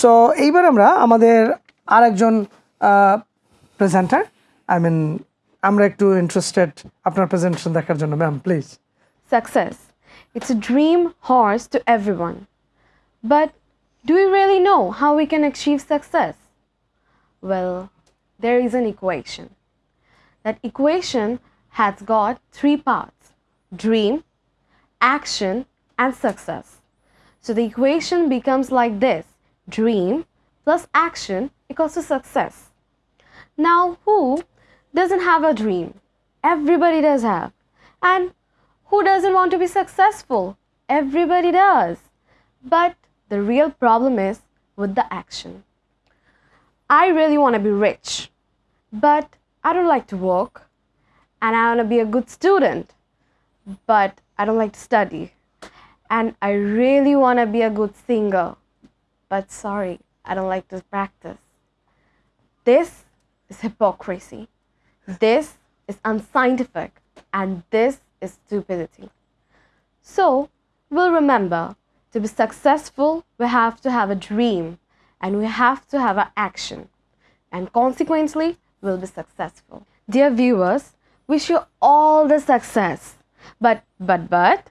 So এইবার আমরা আমাদের আরেকজন প্রেজেন্টার আই মিন আমরা একটু ইন্টারেস্টেড আপনার প্রেজেন্টেশন দেখার জন্য ma'am please Success. It's a dream horse to everyone. But do we really know how we can achieve success? Well, there is an equation. That equation has got three parts dream, action, and success. So the equation becomes like this dream plus action equals to success. Now, who doesn't have a dream? Everybody does have. And who doesn't want to be successful? Everybody does. But the real problem is with the action. I really want to be rich, but I don't like to work. And I want to be a good student, but I don't like to study. And I really want to be a good singer, but sorry, I don't like this practice. This is hypocrisy. This is unscientific. And this is stupidity. So, we'll remember to be successful, we have to have a dream and we have to have an action. And consequently, we'll be successful. Dear viewers, wish you all the success. But, but, but,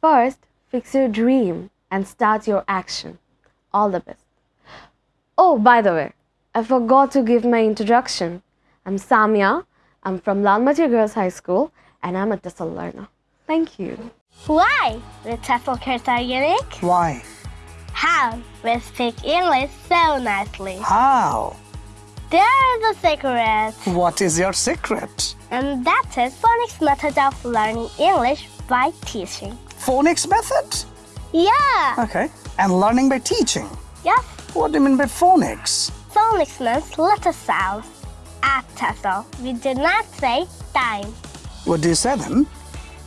first, fix your dream and start your action. All the best. Oh, by the way, I forgot to give my introduction. I'm Samia. I'm from Lalmati Girls High School and I'm a TESOL learner. Thank you. Why? The TEFL kids are unique? Why? How? We speak English so nicely. How? There's a secret, What is your secret? and that is phonics method of learning English by teaching. Phonics method? Yeah. Okay. And learning by teaching. Yes. What do you mean by phonics? Phonics means letter sounds. At TESOL, we do not say time. What do you say then?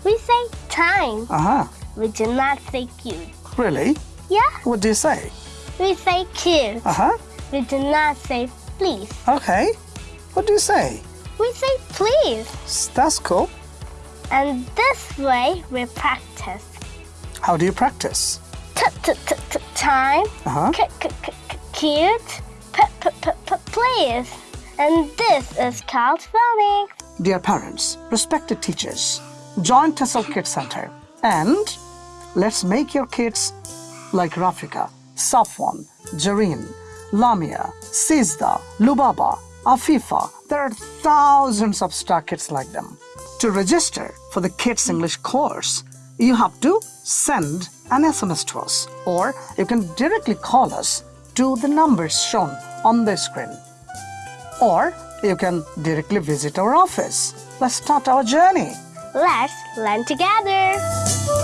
We say time. Uh huh. We do not say cute. Really? Yeah. What do you say? We say cute. Uh huh. We do not say please. Okay. What do you say? We say please. That's cool. And this way we practice. How do you practice? T-t-t-t- Time. Uh huh. C- c- c- c- cute. P- p- p- p- please. And this is called phonics. Dear parents, respected teachers, join TESOL Kids Center and let's make your kids like Rafika, Safwan, Jareen, Lamia, Sizda, Lubaba, Afifa. There are thousands of star kids like them. To register for the Kids English course, you have to send an SMS to us or you can directly call us to the numbers shown on the screen or you can directly visit our office. Let's start our journey. Let's learn together.